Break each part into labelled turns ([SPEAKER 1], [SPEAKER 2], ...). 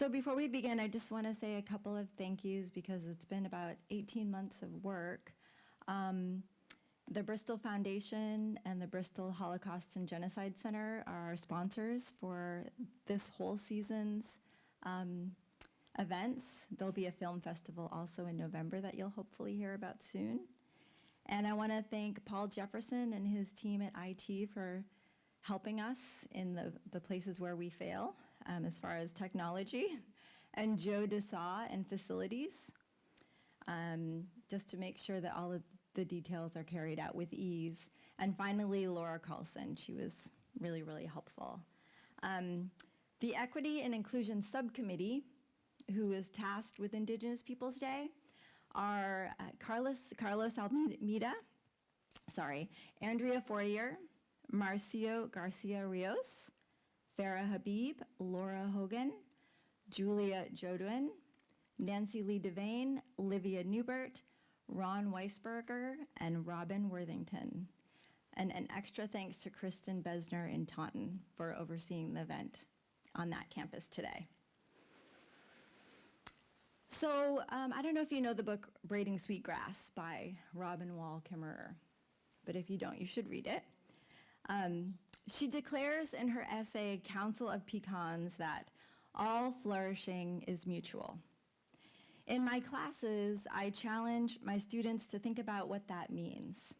[SPEAKER 1] So before we begin, I just want to say a couple of thank yous because it's been about 18 months of work. Um, the Bristol Foundation and the Bristol Holocaust and Genocide Center are our sponsors for this whole season's um, events. There'll be a film festival also in November that you'll hopefully hear about soon. And I want to thank Paul Jefferson and his team at IT for helping us in the, the places where we fail um, as far as technology, and Joe DeSaw and facilities, um, just to make sure that all of the details are carried out with ease. And finally, Laura Carlson, she was really, really helpful. Um, the Equity and Inclusion Subcommittee, who is tasked with Indigenous Peoples Day, are uh, Carlos, Carlos Almeida, sorry, Andrea Fortier, Marcio Garcia Rios, Farah Habib, Laura Hogan, Julia Jodwin, Nancy Lee Devane, Livia Newbert, Ron Weisberger, and Robin Worthington. And an extra thanks to Kristen Besner in Taunton for overseeing the event on that campus today. So um, I don't know if you know the book Braiding Sweetgrass by Robin Wall Kimmerer, but if you don't, you should read it. Um, she declares in her essay, Council of Pecans, that all flourishing is mutual. In my classes, I challenge my students to think about what that means.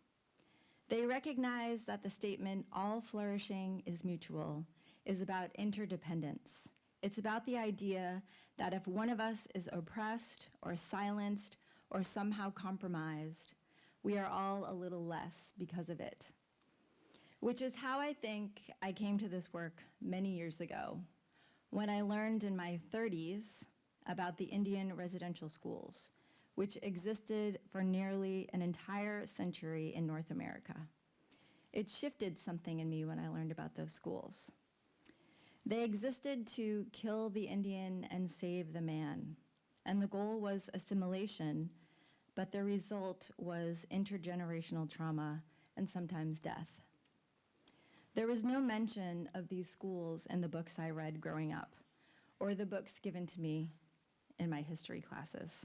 [SPEAKER 1] They recognize that the statement, all flourishing is mutual, is about interdependence. It's about the idea that if one of us is oppressed or silenced or somehow compromised, we are all a little less because of it which is how I think I came to this work many years ago when I learned in my 30s about the Indian residential schools, which existed for nearly an entire century in North America. It shifted something in me when I learned about those schools. They existed to kill the Indian and save the man, and the goal was assimilation, but the result was intergenerational trauma and sometimes death. There was no mention of these schools in the books I read growing up, or the books given to me in my history classes.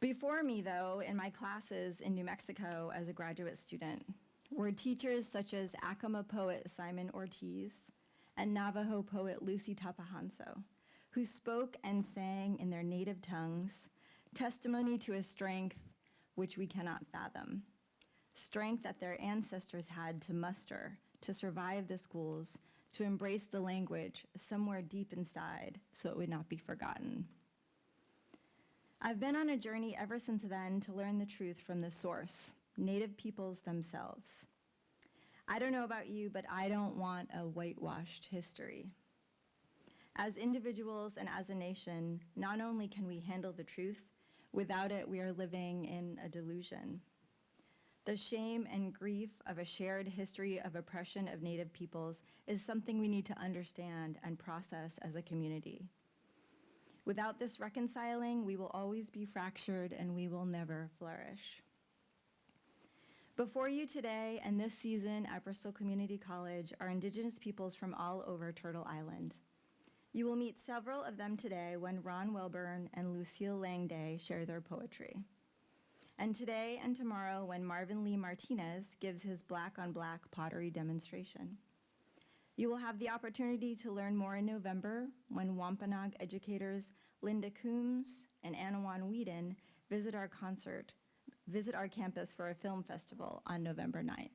[SPEAKER 1] Before me, though, in my classes in New Mexico as a graduate student, were teachers such as Acoma poet Simon Ortiz and Navajo poet Luci Tapahonso, who spoke and sang in their native tongues, testimony to a strength which we cannot fathom strength that their ancestors had to muster to survive the schools, to embrace the language somewhere deep inside so it would not be forgotten. I've been on a journey ever since then to learn the truth from the source, Native peoples themselves. I don't know about you, but I don't want a whitewashed history. As individuals and as a nation, not only can we handle the truth, without it we are living in a delusion. The shame and grief of a shared history of oppression of Native peoples is something we need to understand and process as a community. Without this reconciling, we will always be fractured and we will never flourish. Before you today and this season at Bristol Community College are Indigenous peoples from all over Turtle Island. You will meet several of them today when Ron Welburn and Lucille Lang Day share their poetry and today and tomorrow when Marvin Lee Martinez gives his black on black pottery demonstration. You will have the opportunity to learn more in November when Wampanoag educators Linda Coombs and Annawon Weeden visit our concert, visit our campus for a film festival on November 9th.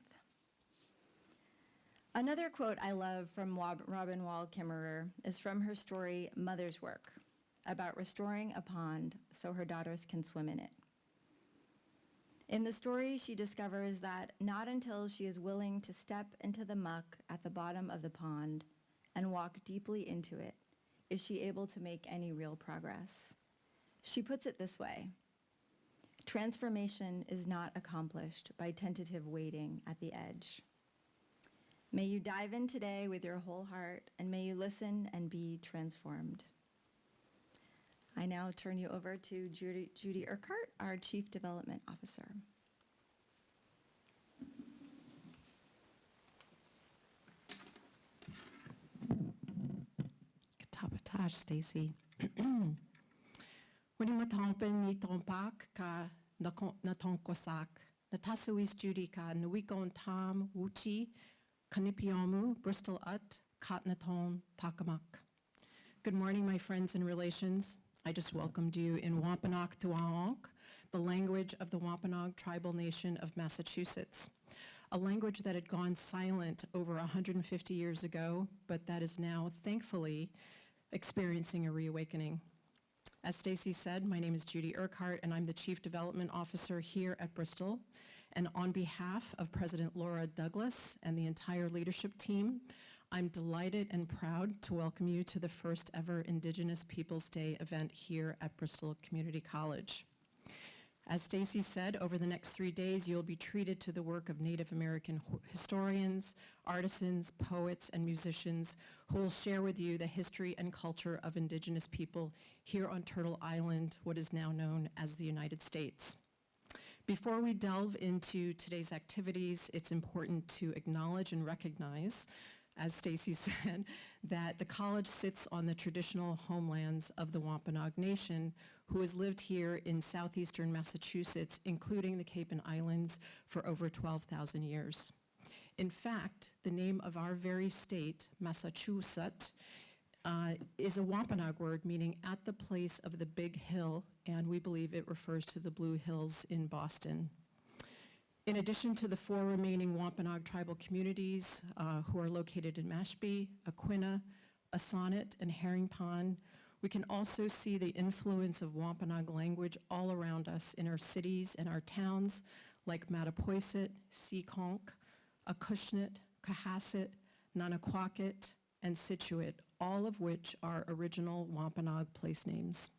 [SPEAKER 1] Another quote I love from Robin Wall Kimmerer is from her story Mother's Work, about restoring a pond so her daughters can swim in it. In the story, she discovers that not until she is willing to step into the muck at the bottom of the pond and walk deeply into it is she able to make any real progress. She puts it this way, transformation is not accomplished by tentative waiting at the edge. May you dive in today with your whole heart and may you listen and be transformed. I now turn you over to Judy, Judy Urquhart, our Chief Development Officer.
[SPEAKER 2] Stacy. Ni ka. Natasuis Judy ka nuikon tam wuchi kanipiomu Bristol ut takamak. Good morning, my friends and relations. I just welcomed you in Wampanoag Tuaonk, the language of the Wampanoag tribal nation of Massachusetts, a language that had gone silent over 150 years ago, but that is now thankfully experiencing a reawakening. As Stacy said, my name is Judy Urquhart, and I'm the Chief Development Officer here at Bristol. And on behalf of President Laura Douglas and the entire leadership team, I'm delighted and proud to welcome you to the first ever Indigenous Peoples Day event here at Bristol Community College. As Stacy said, over the next three days, you'll be treated to the work of Native American historians, artisans, poets, and musicians who will share with you the history and culture of Indigenous people here on Turtle Island, what is now known as the United States. Before we delve into today's activities, it's important to acknowledge and recognize, as Stacy said, that the college sits on the traditional homelands of the Wampanoag Nation, who has lived here in southeastern Massachusetts, including the Cape and Islands, for over 12,000 years. In fact, the name of our very state, Massachusetts, uh, is a Wampanoag word meaning at the place of the big hill, and we believe it refers to the Blue Hills in Boston. In addition to the four remaining Wampanoag tribal communities uh, who are located in Mashpee, Aquinnah, Assonet, and Herring Pond, we can also see the influence of Wampanoag language all around us in our cities and our towns like Mattapoisett, Seekonk, Acushnet, Cohasset, Nanaquacket, and Scituate, all of which are original Wampanoag place names.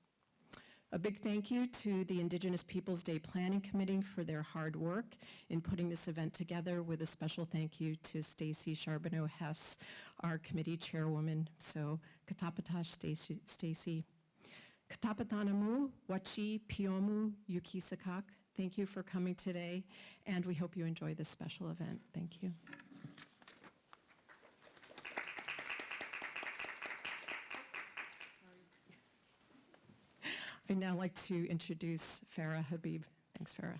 [SPEAKER 2] A big thank you to the Indigenous Peoples Day Planning Committee for their hard work in putting this event together with a special thank you to Stacy Charbonneau Hess, our committee chairwoman. So katapatash Stacy-. Katapatanamu, Wachi, Piomu, Yukisakak. Thank you for coming today, and we hope you enjoy this special event. Thank you. I'd now like to introduce Farah Habib. Thanks, Farah.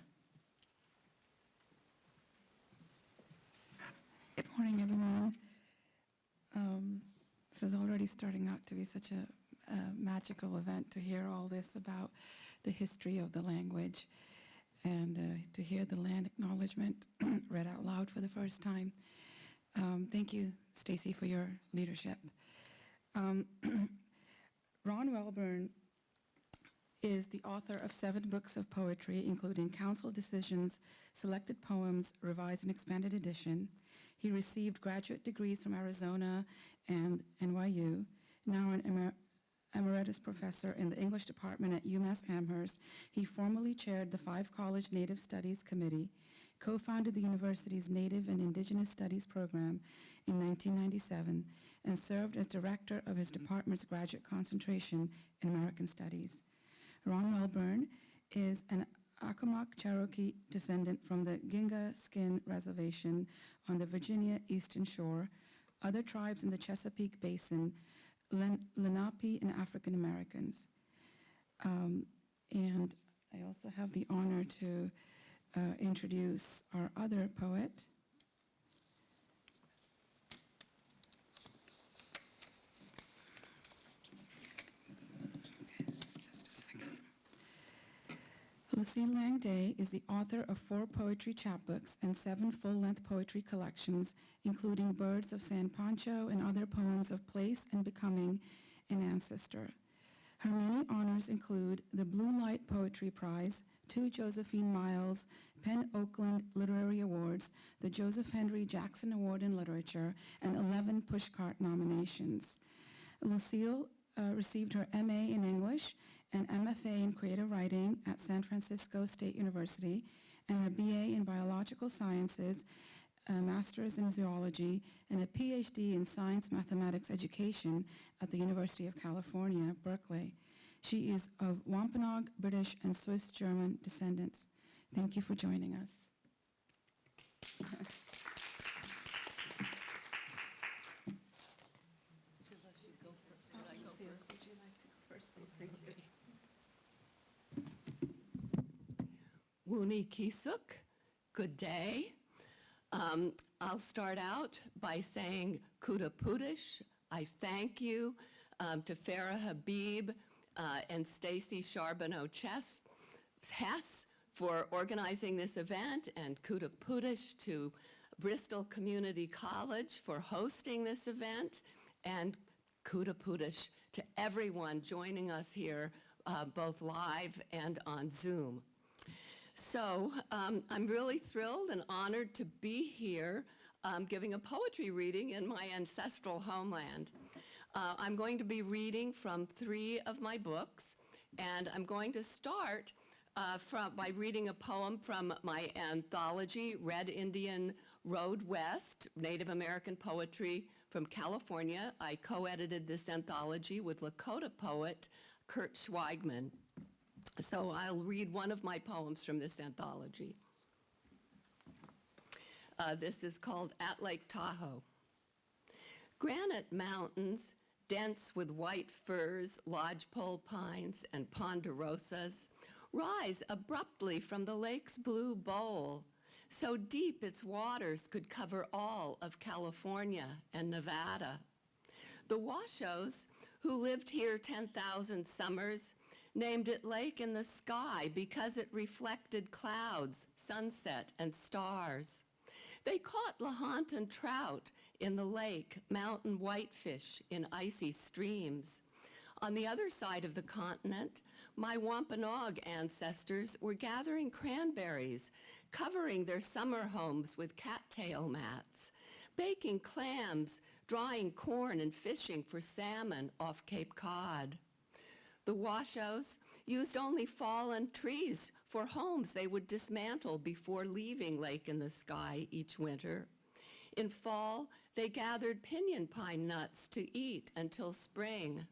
[SPEAKER 3] Good morning, everyone. Um, This is already starting out to be such a a magical event to hear all this about the history of the language and uh, to hear the land acknowledgement read out loud for the first time. Um, Thank you, Stacy, for your leadership. Um, Ron Welburn is the author of seven books of poetry, including Council Decisions, Selected Poems, Revised and Expanded Edition. He received graduate degrees from Arizona and NYU, now an emer- emeritus professor in the English department at UMass Amherst. He formerly chaired the Five College Native Studies Committee, co-founded the university's Native and Indigenous Studies program in 1997, and served as director of his department's graduate concentration in American Studies. Ron Welburn is an Accomack Cherokee descendant from the Gingaskin Reservation on the Virginia Eastern Shore, other tribes in the Chesapeake Basin, Len- Lenape, and African Americans. Um, And I also have the honor to uh, introduce our other poet, Just a second. Lucille Lang Day is the author of four poetry chapbooks and seven full-length poetry collections, including Birds of San Pancho and other poems of place and becoming an ancestor. Her many honors include the Blue Light Poetry Prize, two Josephine Miles PEN Oakland Literary Awards, the Joseph Henry Jackson Award in Literature, and 11 Pushcart nominations. Lucille uh, received her MA in English and MFA in Creative Writing at San Francisco State University, and a BA in Biological Sciences, a Master's in Zoology, and a PhD in Science Mathematics Education at the University of California, Berkeley. She is of Wampanoag, British, and Swiss German descendants. Thank you for joining us.
[SPEAKER 4] First, please, thank you. Wuni Kisuk, good day. Um, I'll start out by saying Kuda Pudish. I thank you um, to Farah Habib uh, and Stacy Charbonneau Chess Hess for organizing this event, and Kuda Pudish to Bristol Community College for hosting this event, and Kuda Pudish to everyone joining us here, uh, both live and on Zoom. So um, I'm really thrilled and honored to be here um, giving a poetry reading in my ancestral homeland. Uh, I'm going to be reading from three of my books, and I'm going to start uh, from, by reading a poem from my anthology, Red Indian Road West, Native American Poetry from California. I co-edited this anthology with Lakota poet Kurt Schweigman. So I'll read one of my poems from this anthology. Uh, this is called At Lake Tahoe. Granite mountains, dense with white firs, lodgepole pines, and ponderosas, rise abruptly from the lake's blue bowl, so deep its waters could cover all of California and Nevada. The Washos, who lived here 10,000 summers, named it Lake in the Sky because it reflected clouds, sunset, and stars. They caught Lahontan trout in the lake, mountain whitefish in icy streams. On the other side of the continent, my Wampanoag ancestors were gathering cranberries, covering their summer homes with cattail mats, baking clams, drying corn, and fishing for salmon off Cape Cod. The Washos used only fallen trees for homes they would dismantle before leaving Lake in the Sky each winter. In fall, they gathered pinyon pine nuts to eat until spring.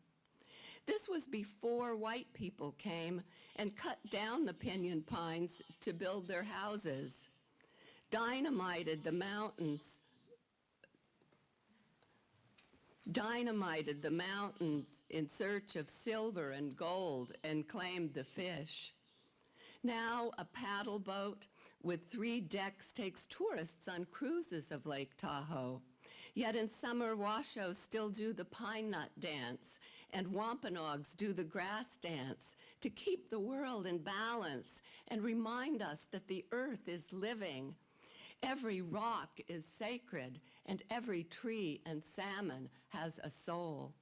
[SPEAKER 4] This was before white people came and cut down the pinyon pines to build their houses, dynamited the mountains, dynamited the mountains in search of silver and gold and claimed the fish. Now a paddle boat with three decks takes tourists on cruises of Lake Tahoe. Yet in summer, Washos still do the pine nut dance, and Wampanoags do the grass dance to keep the world in balance and remind us that the earth is living. Every rock is sacred, and every tree and salmon has a soul.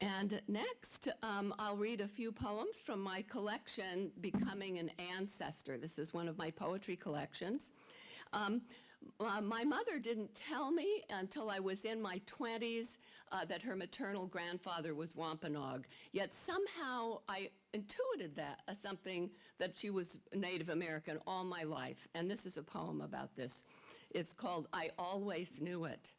[SPEAKER 4] And next, um, I'll read a few poems from my collection, Becoming an Ancestor. This is one of my poetry collections. Um, uh, my mother didn't tell me until I was in my 20s uh, that her maternal grandfather was Wampanoag. Yet somehow I intuited that as something that she was Native American all my life. And this is a poem about this. It's called I Always Knew It.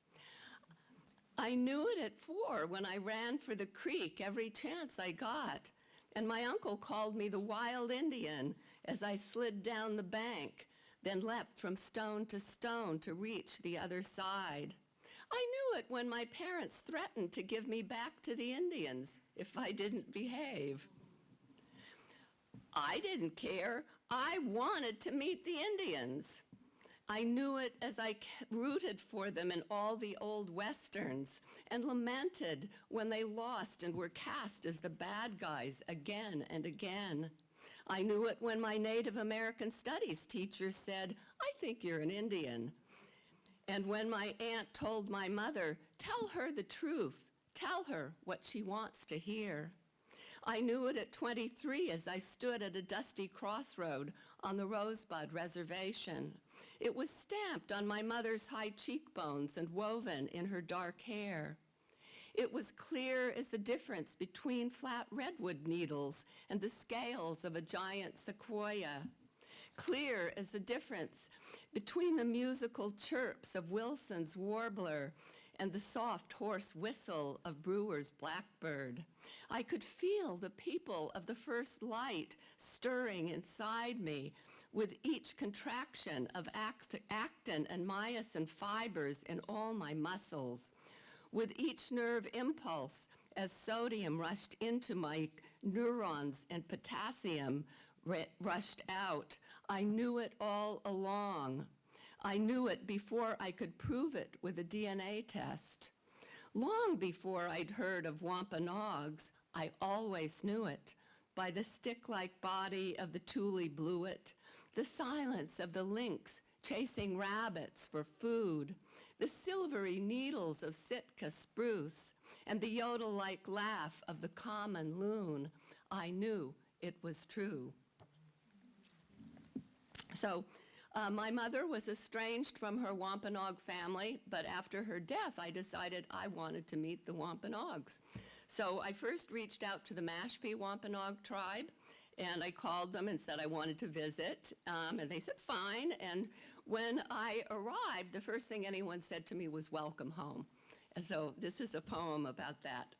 [SPEAKER 4] I knew it at four when I ran for the creek every chance I got. And my uncle called me the wild Indian as I slid down the bank, then leapt from stone to stone to reach the other side. I knew it when my parents threatened to give me back to the Indians if I didn't behave. I didn't care. I wanted to meet the Indians. I knew it as I rooted for them in all the old westerns and lamented when they lost and were cast as the bad guys again and again. I knew it when my Native American Studies teacher said, I think you're an Indian. And when my aunt told my mother, tell her the truth, tell her what she wants to hear. I knew it at 23 as I stood at a dusty crossroad on the Rosebud Reservation. It was stamped on my mother's high cheekbones and woven in her dark hair. It was clear as the difference between flat redwood needles and the scales of a giant sequoia. Clear as the difference between the musical chirps of Wilson's warbler and the soft hoarse whistle of Brewer's blackbird. I could feel the people of the first light stirring inside me with each contraction of actin and myosin fibers in all my muscles, with each nerve impulse as sodium rushed into my neurons and potassium rushed out. I knew it all along. I knew it before I could prove it with a DNA test. Long before I'd heard of Wampanoags, I always knew it by the stick-like body of the tule bluet, the silence of the lynx chasing rabbits for food, the silvery needles of Sitka spruce, and the yodel-like laugh of the common loon. I knew it was true. So, uh, my mother was estranged from her Wampanoag family, but after her death, I decided I wanted to meet the Wampanoags. So I first reached out to the Mashpee Wampanoag tribe, and I called them and said I wanted to visit, um, and they said fine. And when I arrived, the first thing anyone said to me was "Welcome home." And so this is a poem about that.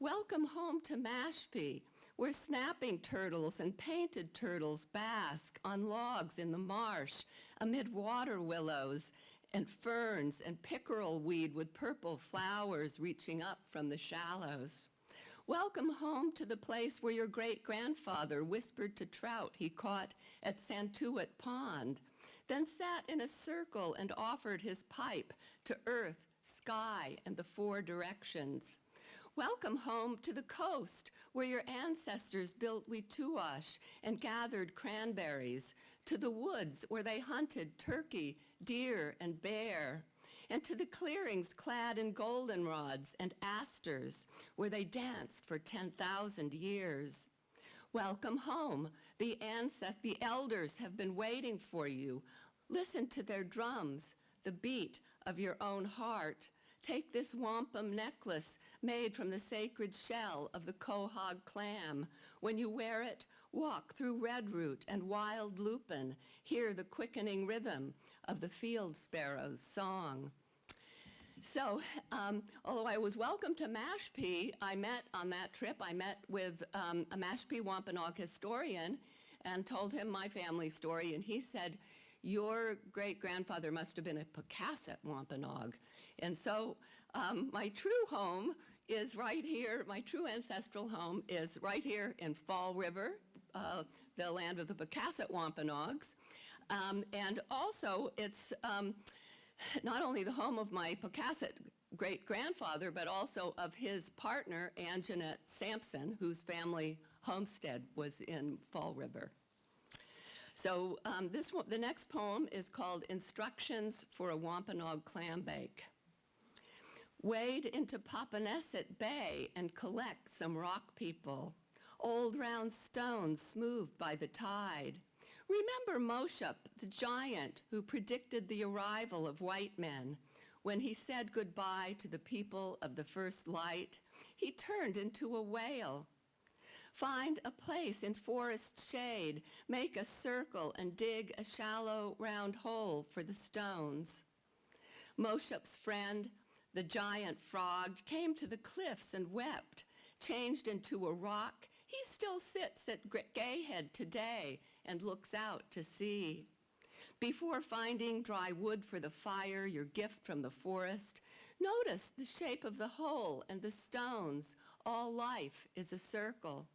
[SPEAKER 4] Welcome home to Mashpee, where snapping turtles and painted turtles bask on logs in the marsh amid water willows and ferns and pickerel weed with purple flowers reaching up from the shallows. Welcome home to the place where your great grandfather whispered to trout he caught at Santuit Pond, then sat in a circle and offered his pipe to earth, sky, and the four directions. Welcome home to the coast where your ancestors built Wituash and gathered cranberries, to the woods where they hunted turkey, deer, and bear, and to the clearings clad in goldenrods and asters where they danced for 10,000 years. Welcome home. The the elders have been waiting for you. Listen to their drums, the beat of your own heart. Take this wampum necklace made from the sacred shell of the quahog clam. When you wear it, walk through redroot and wild lupin. Hear the quickening rhythm of the field sparrow's song. So, um, although I was welcome to Mashpee, I met on that trip, I met with um, a Mashpee Wampanoag historian and told him my family story, and he said, your great-grandfather must have been a Pocasset Wampanoag. And so um, my true home is right here, my true ancestral home is right here in Fall River, uh, the land of the Pocasset Wampanoags. Um, and also, it's um, not only the home of my Pocasset great-grandfather, but also of his partner, Anjanette Sampson, whose family homestead was in Fall River. So um, this one, the next poem is called Instructions for a Wampanoag Clam Bake. Wade into Popponesset Bay and collect some rock people, old round stones smoothed by the tide. Remember Moshup, the giant who predicted the arrival of white men. When he said goodbye to the people of the first light, he turned into a whale. Find a place in forest shade, make a circle and dig a shallow round hole for the stones. Moshup's friend, the giant frog, came to the cliffs and wept. Changed into a rock, he still sits at Gayhead today and looks out to sea. Before finding dry wood for the fire, your gift from the forest, notice the shape of the hole and the stones. All life is a circle.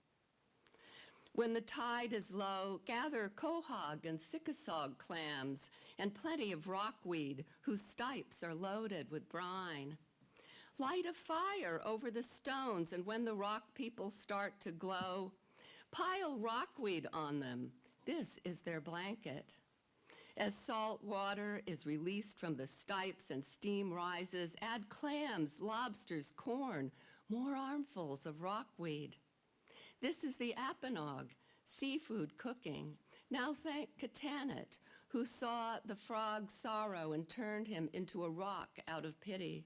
[SPEAKER 4] When the tide is low, gather quahog and sickasog clams and plenty of rockweed whose stipes are loaded with brine. Light a fire over the stones, and when the rock people start to glow, pile rockweed on them. This is their blanket. As salt water is released from the stipes and steam rises, add clams, lobsters, corn, more armfuls of rockweed. This is the Apponog, seafood cooking. Now thank Katanet, who saw the frog's sorrow and turned him into a rock out of pity,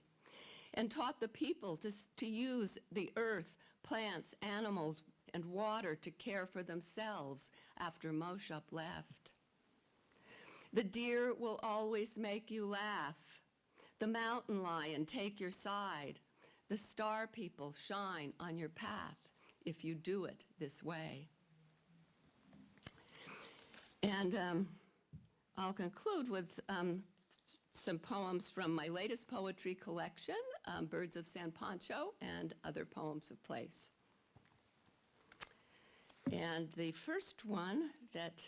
[SPEAKER 4] and taught the people to, to use the earth, plants, animals, and water to care for themselves after Moshup left. The deer will always make you laugh. The mountain lion take your side. The star people shine on your path if you do it this way. And um, I'll conclude with um, some poems from my latest poetry collection, um, Birds of San Pancho, and other poems of place. And the first one that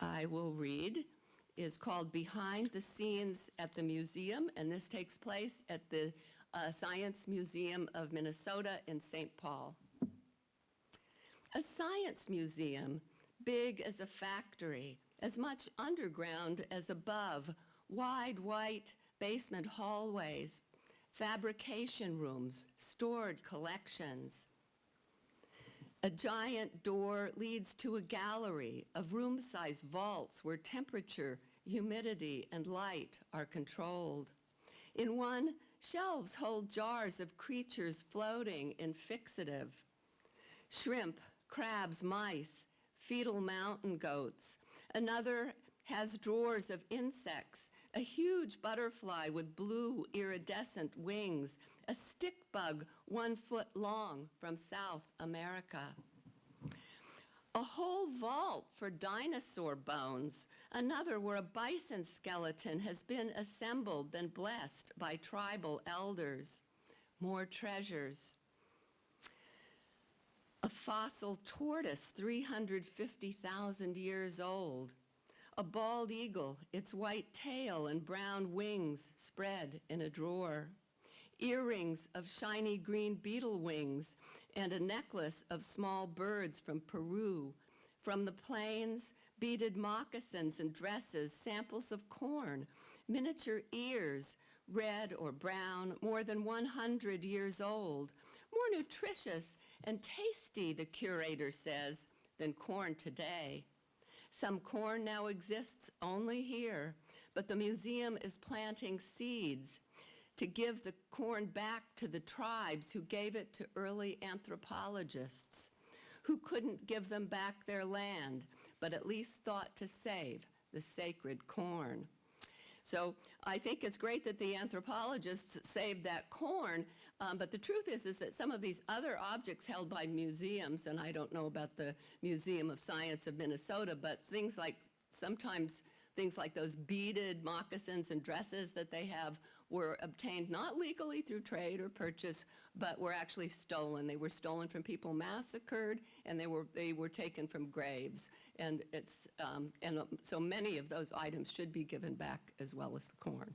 [SPEAKER 4] I will read is called Behind the Scenes at the Museum, and this takes place at the uh, Science Museum of Minnesota in St. Paul. A science museum, big as a factory, as much underground as above, wide white basement hallways, fabrication rooms, stored collections. A giant door leads to a gallery of room-sized vaults where temperature, humidity, and light are controlled. In one, shelves hold jars of creatures floating in fixative. Shrimp, crabs, mice, fetal mountain goats. Another has drawers of insects, a huge butterfly with blue iridescent wings, a stick bug one foot long from South America. A whole vault for dinosaur bones, another where a bison skeleton has been assembled then blessed by tribal elders. More treasures. A fossil tortoise 350,000 years old. A bald eagle, its white tail and brown wings spread in a drawer. Earrings of shiny green beetle wings and a necklace of small birds from Peru. From the plains, beaded moccasins and dresses, samples of corn, miniature ears, red or brown, more than 100 years old, more nutritious and tasty, the curator says, than corn today. Some corn now exists only here, but the museum is planting seeds to give the corn back to the tribes who gave it to early anthropologists, who couldn't give them back their land, but at least thought to save the sacred corn. So I think it's great that the anthropologists saved that corn, um, but the truth is, is that some of these other objects held by museums, and I don't know about the Museum of Science of Minnesota, but things like sometimes things like those beaded moccasins and dresses that they have were obtained not legally through trade or purchase, but were actually stolen. They were stolen from people massacred, and they were they were taken from graves. And it's um, and um, so many of those items should be given back as well as the corn.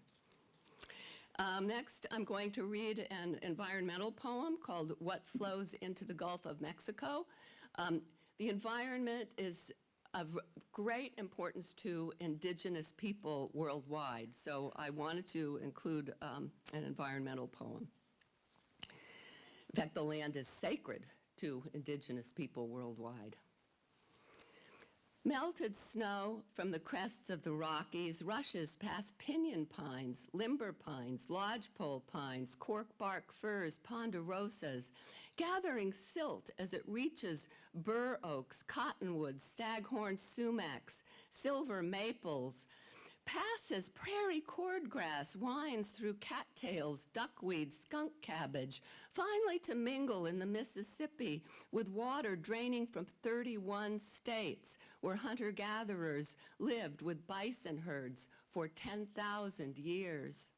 [SPEAKER 4] Um, next, I'm going to read an environmental poem called What Flows into the Gulf of Mexico. Um, the environment is of great importance to indigenous people worldwide, so I wanted to include um, an environmental poem. In fact, the land is sacred to indigenous people worldwide. Melted snow from the crests of the Rockies rushes past pinyon pines, limber pines, lodgepole pines, corkbark firs, ponderosas, gathering silt as it reaches bur oaks, cottonwoods, staghorn sumacs, silver maples, passes prairie cordgrass, winds through cattails, duckweed, skunk cabbage, finally to mingle in the Mississippi with water draining from 31 states where hunter-gatherers lived with bison herds for 10,000 years.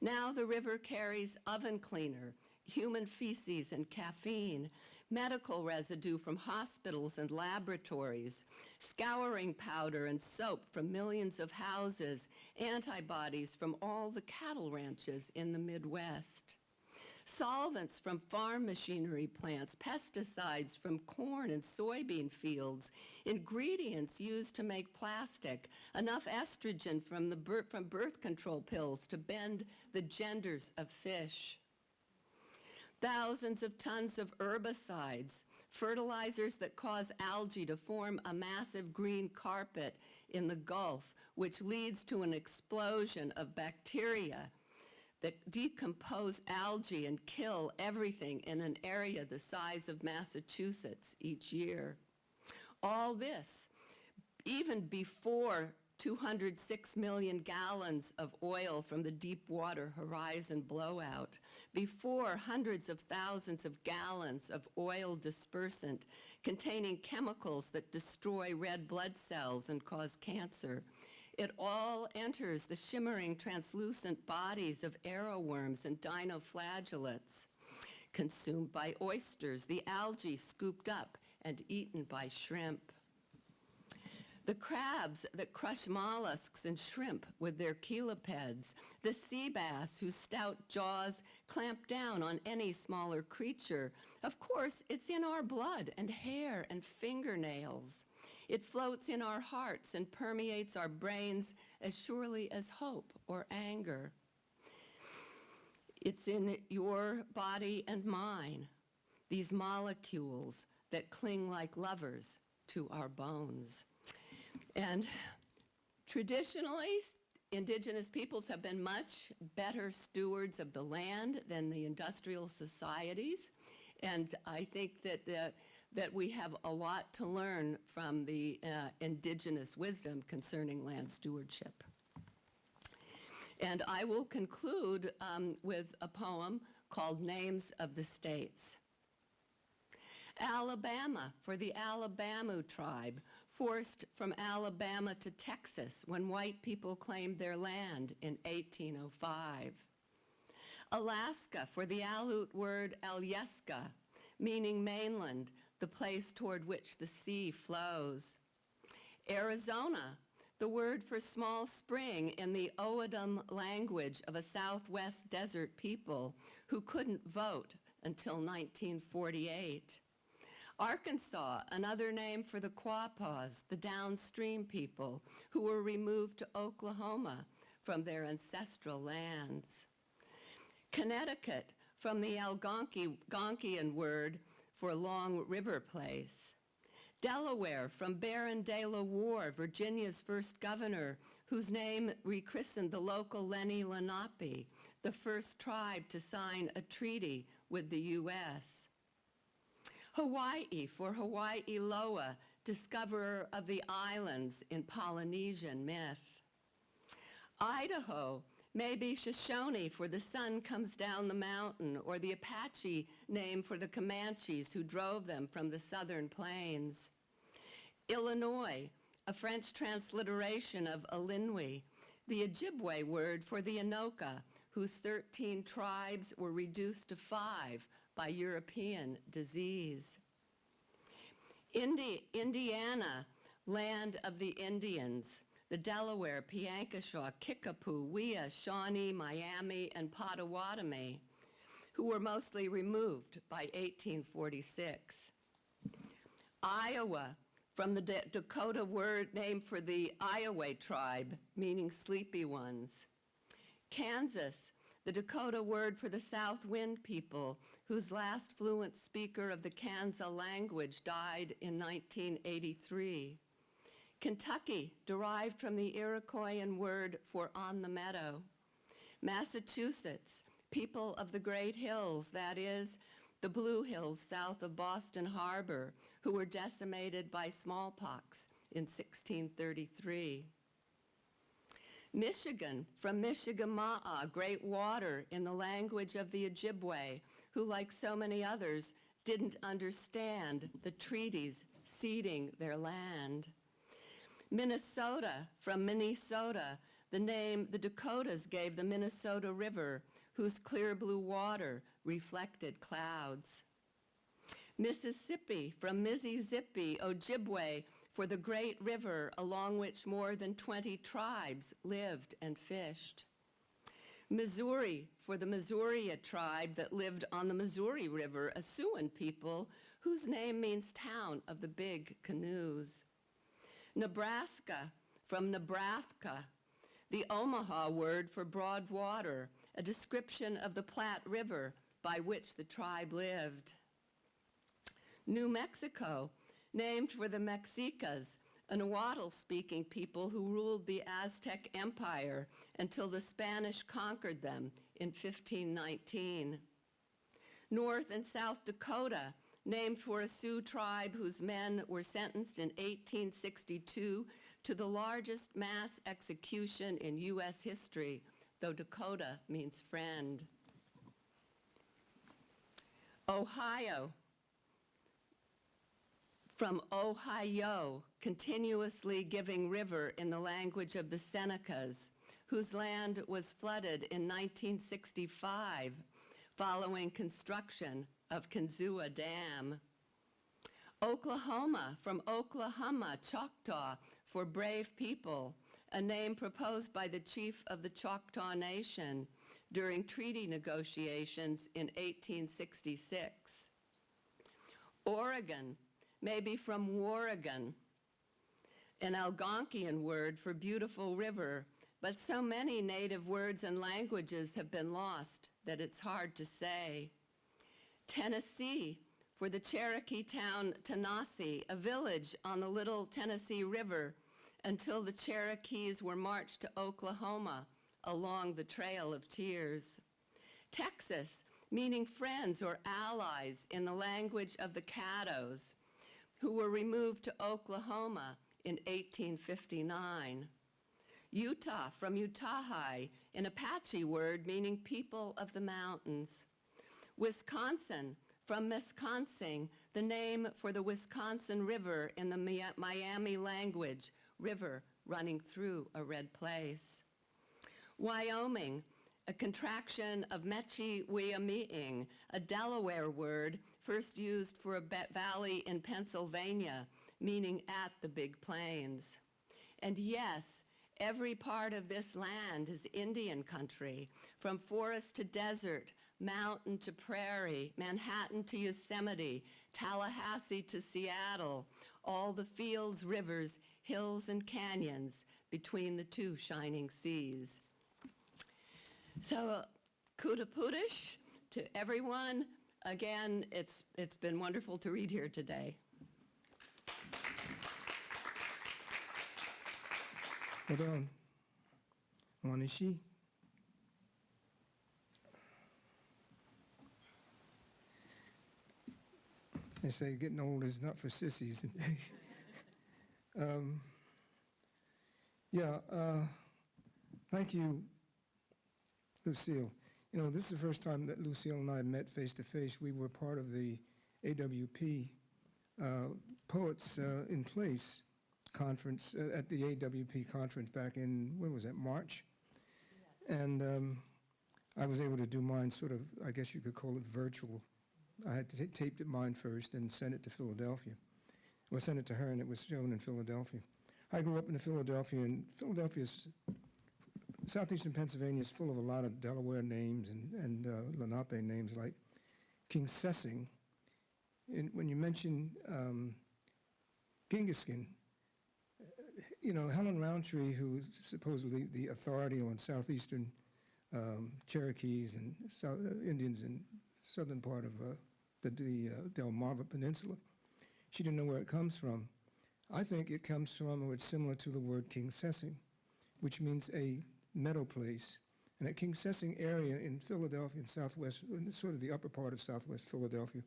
[SPEAKER 4] Now the river carries oven cleaner, human feces and caffeine, medical residue from hospitals and laboratories, scouring powder and soap from millions of houses, antibodies from all the cattle ranches in the Midwest. Solvents from farm machinery plants, pesticides from corn and soybean fields, ingredients used to make plastic, enough estrogen from, the bir from birth control pills to bend the genders of fish thousands of tons of herbicides, fertilizers that cause algae to form a massive green carpet in the Gulf, which leads to an explosion of bacteria that decompose algae and kill everything in an area the size of Massachusetts each year. All this, even before 206 million gallons of oil from the Deepwater Horizon blowout, before hundreds of thousands of gallons of oil dispersant containing chemicals that destroy red blood cells and cause cancer, It all enters the shimmering, translucent bodies of arrowworms and dinoflagellates, consumed by oysters, the algae scooped up and eaten by shrimp. The crabs that crush mollusks and shrimp with their chelipeds, the sea bass whose stout jaws clamp down on any smaller creature. Of course, it's in our blood and hair and fingernails. It floats in our hearts and permeates our brains as surely as hope or anger. It's in your body and mine, these molecules that cling like lovers to our bones. And traditionally, indigenous peoples have been much better stewards of the land than the industrial societies. And I think that, uh, that we have a lot to learn from the uh, indigenous wisdom concerning land stewardship. And I will conclude um, with a poem called Names of the States. Alabama for the Alabama tribe, forced from Alabama to Texas when white people claimed their land in 1805. Alaska for the Aleut word Alyeska, meaning mainland, the place toward which the sea flows. Arizona, the word for small spring in the O'odham language of a Southwest desert people who couldn't vote until 1948. Arkansas, another name for the Quapaws, the downstream people who were removed to Oklahoma from their ancestral lands. Connecticut, from the Algonquian word for long river place. Delaware, from Baron de la Warr, Virginia's first governor, whose name rechristened the local Lenni Lenape, the first tribe to sign a treaty with the U.S. Hawaii, for Hawaii Loa, discoverer of the islands in Polynesian myth. Idaho, maybe Shoshone for the sun comes down the mountain, or the Apache name for the Comanches who drove them from the southern plains. Illinois, a French transliteration of Illinois, the Ojibwe word for the Anoka, whose 13 tribes were reduced to five by European disease. Indi Indiana, land of the Indians, the Delaware, Piankashaw, Kickapoo, Wea, Shawnee, Miami, and Potawatomi, who were mostly removed by 1846. Iowa, from the D Dakota word name for the Iowa tribe, meaning sleepy ones. Kansas, the Dakota word for the South Wind people, whose last fluent speaker of the Kansa language died in 1983. Kentucky, derived from the Iroquoian word for on the meadow. Massachusetts, people of the Great Hills, that is, the Blue Hills south of Boston Harbor, who were decimated by smallpox in 1633. Michigan, from Michigamaa, great water in the language of the Ojibwe, who, like so many others, didn't understand the treaties ceding their land. Minnesota, from Minnesota, the name the Dakotas gave the Minnesota River, whose clear blue water reflected clouds. Mississippi, from Mississippi, Ojibwe, for the great river along which more than 20 tribes lived and fished. Missouri, for the Missouri tribe that lived on the Missouri River, a Siouan people whose name means town of the big canoes. Nebraska, from Nebraska, the Omaha word for broad water, a description of the Platte River by which the tribe lived. New Mexico, named for the Mexicas, a Nahuatl-speaking people who ruled the Aztec Empire until the Spanish conquered them in 1519. North and South Dakota, named for a Sioux tribe whose men were sentenced in 1862 to the largest mass execution in U.S. history, though Dakota means friend. Ohio, from Ohio, continuously giving river in the language of the Senecas, whose land was flooded in 1965 following construction of Kinzua Dam. Oklahoma, from Oklahoma, Choctaw, for brave people, a name proposed by the chief of the Choctaw Nation during treaty negotiations in 1866. Oregon, maybe from Warrigan, an Algonquian word for beautiful river, but so many native words and languages have been lost that it's hard to say. Tennessee, for the Cherokee town Tanasi, a village on the Little Tennessee River, until the Cherokees were marched to Oklahoma along the Trail of Tears. Texas, meaning friends or allies in the language of the Caddos, who were removed to Oklahoma in 1859. Utah, from Utahai, an Apache word meaning people of the mountains. Wisconsin, from Wisconsin, the name for the Wisconsin River in the Miami language, river running through a red place. Wyoming, a contraction of Mechi Wyoming, a Delaware word first used for a valley in Pennsylvania, meaning at the Big Plains. And yes, every part of this land is Indian country, from forest to desert, mountain to prairie, Manhattan to Yosemite, Tallahassee to Seattle, all the fields, rivers, hills, and canyons between the two shining seas. So, kuda pudish to everyone. Again, it's, it's been wonderful to read here today.
[SPEAKER 5] Hold on. Wanishi. They say getting old is not for sissies. um, yeah, uh, thank you, Lucille. You know, this is the first time that Lucille and I met face to face. We were part of the AWP uh, Poets uh, in Place conference, uh, at the AWP conference back in, when was that, March? And um, I was able to do mine sort of, I guess you could call it virtual. I had taped it mine first and sent it to Philadelphia. Well, sent it to her and it was shown in Philadelphia. I grew up in Philadelphia and Philadelphia's, southeastern Pennsylvania is full of a lot of Delaware names and, and uh, Lenape names like Kingsessing. And when you mention um, Gingaskin, you know, Helen Rountree, who's supposedly the authority on southeastern um, Cherokees and South, uh, Indians in southern part of uh, the, the uh, Delmarva Peninsula, she didn't know where it comes from. I think it comes from, or it's similar to the word Kingsessing, which means a meadow place. And that Kingsessing area in Philadelphia, in southwest, sort of the upper part of southwest Philadelphia,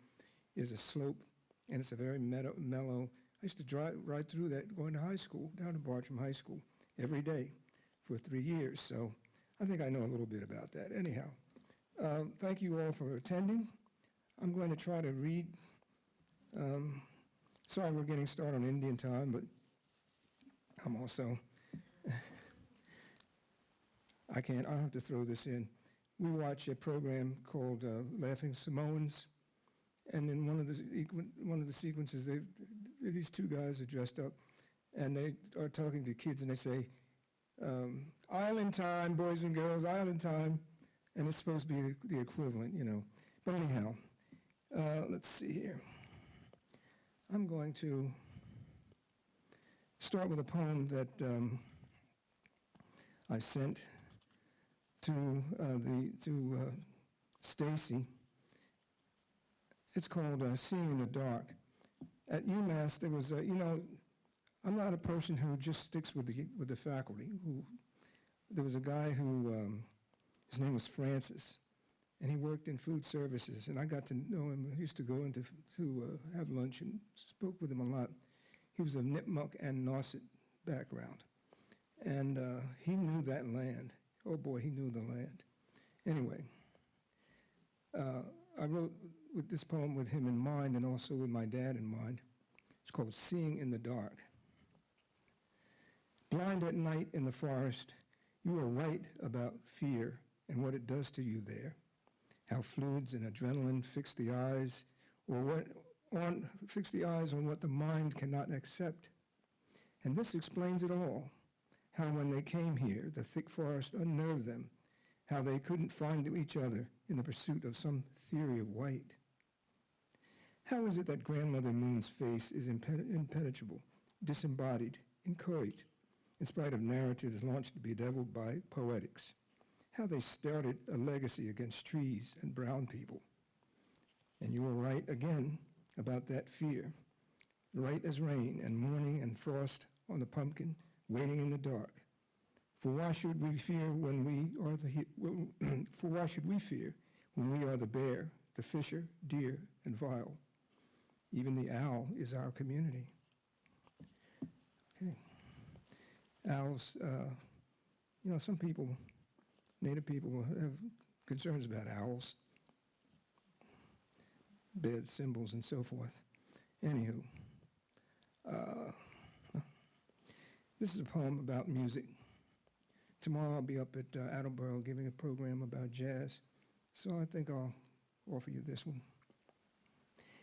[SPEAKER 5] is a slope, and it's a very meadow, mellow. I used to drive right through that going to high school, down to Bartram High School, every day for three years. So I think I know a little bit about that. Anyhow, um, thank you all for attending. I'm going to try to read. Um, sorry we're getting started on Indian time, but I'm also, I can't, I'll have to throw this in. We watch a program called uh, Laughing Samoans, and in one of the one of the sequences, these two guys are dressed up, and they are talking to kids, and they say, um, "Island time, boys and girls, island time," and it's supposed to be the, the equivalent, you know. But anyhow, uh, let's see here. I'm going to start with a poem that um, I sent to uh, the to uh, Stacy. It's called uh, Seeing in the Dark. At UMass, there was, a, you know, I'm not a person who just sticks with the with the faculty. Who there was a guy who um, his name was Francis, and he worked in food services, and I got to know him. I used to go into to uh, have lunch and spoke with him a lot. He was of Nipmuc and Nauset background, and uh, he knew that land. Oh boy, he knew the land. Anyway, uh, I wrote with this poem with him in mind and also with my dad in mind. It's called Seeing in the Dark. Blind at night in the forest, you are right about fear and what it does to you there. How fluids and adrenaline fix the eyes, or what on fix the eyes on what the mind cannot accept. And this explains it all. How when they came here, the thick forest unnerved them, how they couldn't find each other in the pursuit of some theory of white. How is it that Grandmother Moon's face is impen- impenetrable, disembodied, inchoate, in spite of narratives launched to bedeviled by poetics? How they started a legacy against trees and brown people. And you were right again about that fear, right as rain and morning and frost on the pumpkin, waiting in the dark. For why should we fear when we are the he- for why should we fear when we are the bear, the fisher, deer, and vile? Even the owl is our community. Okay. Owls, uh, you know, some people, Native people have concerns about owls, bed symbols, and so forth. Anywho, uh, this is a poem about music. Tomorrow I'll be up at uh, Attleboro giving a program about jazz, so I think I'll offer you this one.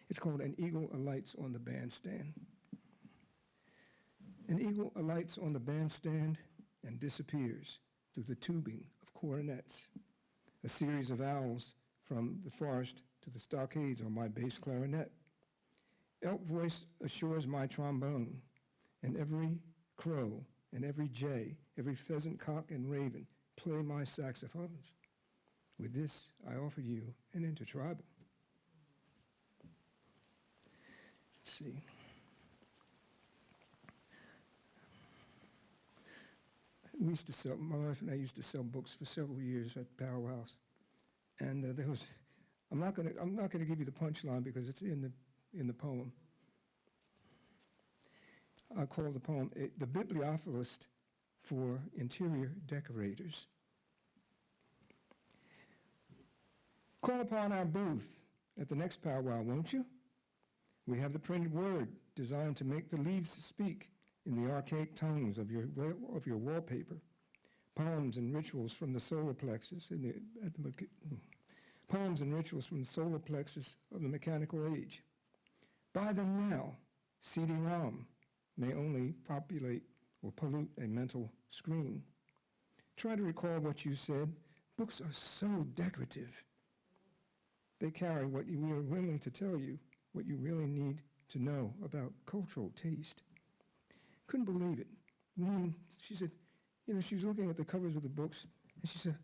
[SPEAKER 5] It's called An Eagle Alights on the Bandstand. An eagle alights on the bandstand and disappears through the tubing of coronets. A series of owls from the forest to the stockades on my bass clarinet. Elk voice assures my trombone, and every crow and every jay, every pheasant, cock, and raven play my saxophones. With this, I offer you an intertribal. Let's see. We used to sell, my wife and I used to sell books for several years at Power House. And uh, there was, I'm not gonna, I'm not gonna give you the punchline because it's in the, in the poem. I call the poem The Bibliophilist for Interior Decorators. Call upon our booth at the next powwow, won't you? We have the printed word designed to make the leaves speak in the archaic tongues of your, of your wallpaper. Poems and rituals from the solar plexus the, the, hmm. poems and rituals from the solar plexus of the mechanical age. Buy them now. CD-ROM may only populate or pollute a mental screen. Try to recall what you said. Books are so decorative. They carry what you, we are willing to tell you, what you really need to know about cultural taste. Couldn't believe it. She said, you know, she was looking at the covers of the books, and she said,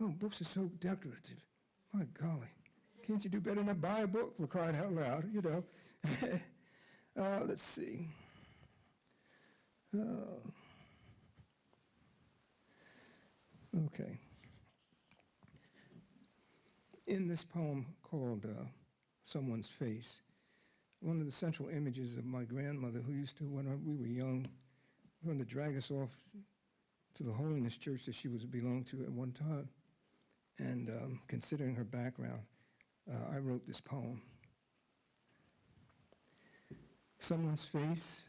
[SPEAKER 5] oh, books are so decorative. My golly, can't you do better than buy a book for crying out loud, you know? uh, let's see. Uh, okay. In this poem called uh, Someone's Face, one of the central images of my grandmother, who used to, when we were young, wanted to drag us off to the holiness church that she was belonged to at one time. And um, considering her background, uh, I wrote this poem. Someone's face,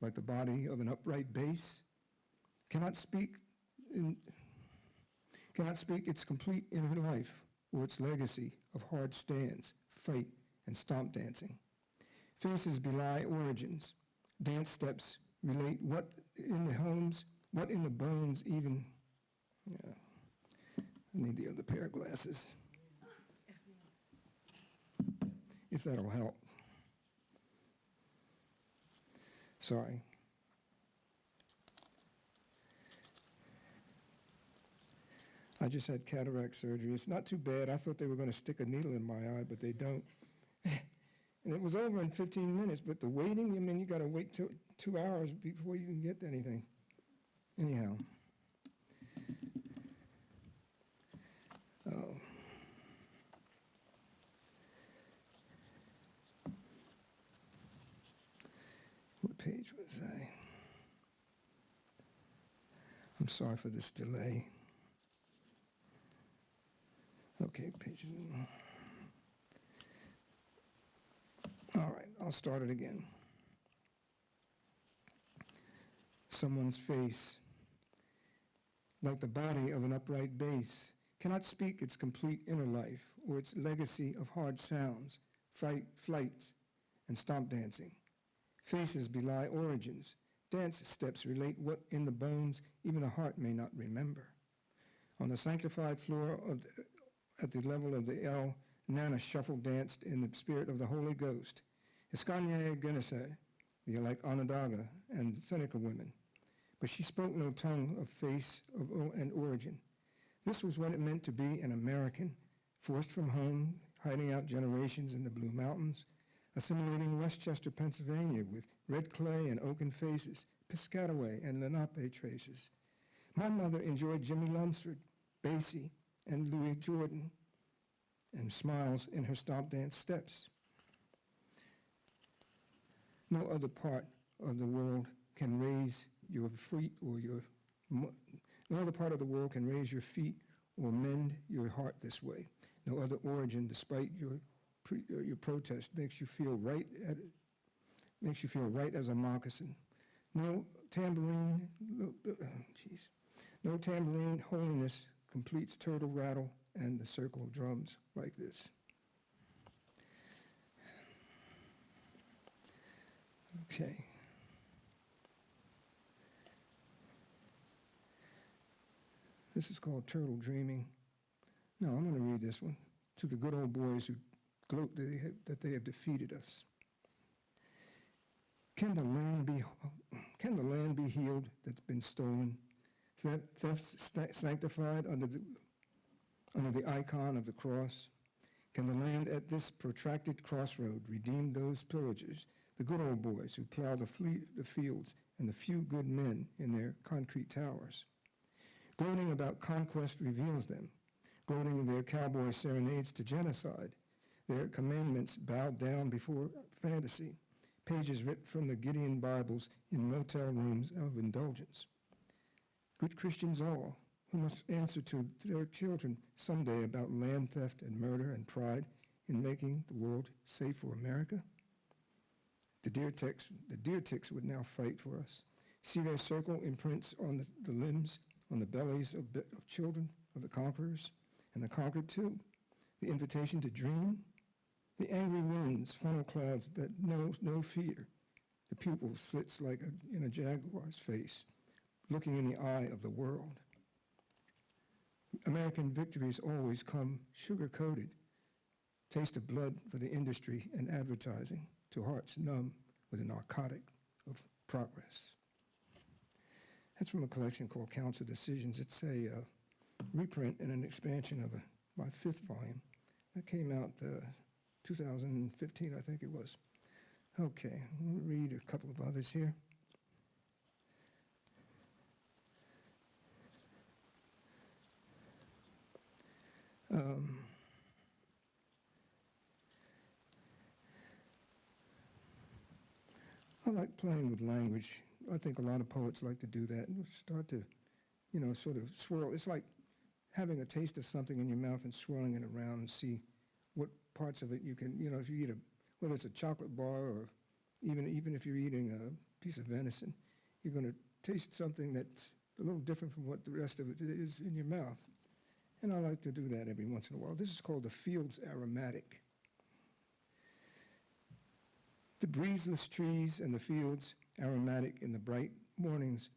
[SPEAKER 5] like the body of an upright bass, cannot speak in, cannot speak its complete inner life or its legacy of hard stands, fight, and stomp dancing. Faces belie origins. Dance steps relate what in the homes, what in the bones even. Yeah. I need the other pair of glasses. If that'll help. Sorry. I just had cataract surgery. It's not too bad. I thought they were going to stick a needle in my eye, but they don't. and it was over in 15 minutes, but the waiting, I mean, you got to wait two, two hours before you can get anything. Anyhow. Oh. I? I'm sorry for this delay. Okay, page. All right, I'll start it again. someone's face, like the body of an upright bass, cannot speak its complete inner life or its legacy of hard sounds, fright, flights, and stomp dancing. Faces belie origins. Dance steps relate what in the bones even a heart may not remember. On the sanctified floor of the, at the level of the L, Nana shuffle danced in the spirit of the Holy Ghost. Iskanye Genese, the like Onondaga and Seneca women. But she spoke no tongue of face of, and origin. This was what it meant to be an American, forced from home, hiding out generations in the Blue Mountains, assimilating Westchester, Pennsylvania with red clay and oaken faces, Piscataway and Lenape traces. My mother enjoyed Jimmie Lunceford, Basie, and Louis Jordan, and smiles in her stomp dance steps. No other part of the world can raise your feet or your, no other part of the world can raise your feet or mend your heart this way. No other origin, despite your, your protest, makes you feel right at, makes you feel right as a moccasin. No tambourine, uh, jeez, no tambourine holiness completes turtle rattle and the circle of drums like this. Okay. This is called Turtle Dreaming. No, I'm going to read this one. To the good old boys who gloat that they have, that they have defeated us. Can the land be can the land be healed that's been stolen? Theft, sanctified under the under the icon of the cross? Can the land at this protracted crossroad redeem those pillagers, the good old boys who plow the, the fields and the few good men in their concrete towers? Gloating about conquest reveals them, gloating in their cowboy serenades to genocide, their commandments bowed down before fantasy, pages ripped from the Gideon Bibles in motel rooms of indulgence. Good Christians all, who must answer to their children someday about land theft and murder and pride in making the world safe for America? The deer ticks, the deer ticks would now fight for us. See their circle imprints on the, the limbs, on the bellies of, of children of the conquerors, and the conquered too. The invitation to dream, the angry winds, funnel clouds that knows no fear, the pupil slits like a, in a jaguar's face, looking in the eye of the world. American victories always come sugar-coated, taste of blood for the industry and advertising to hearts numb with a narcotic of progress. That's from a collection called Council Decisions. It's a uh, reprint and an expansion of a, my fifth volume that came out uh, 2015, I think it was. Okay, let me read a couple of others here. Um, I like playing with language. I think a lot of poets like to do that and start to, you know, sort of swirl. It's like having a taste of something in your mouth and swirling it around and see parts of it you can, you know, if you eat a, whether it's a chocolate bar or even, even if you're eating a piece of venison, you're going to taste something that's a little different from what the rest of it is in your mouth. And I like to do that every once in a while. This is called the Fields Aromatic. The breezeless trees and the fields, aromatic in the bright mornings,